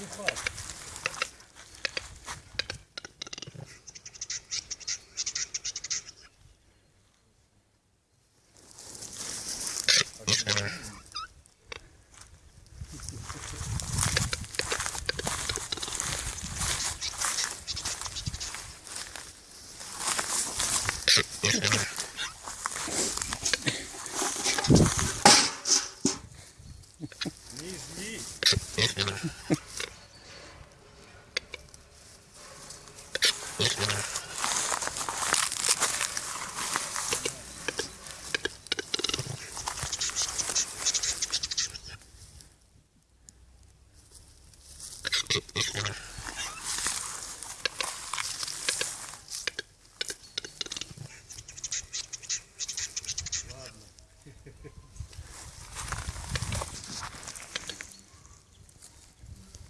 Не изли. Thank.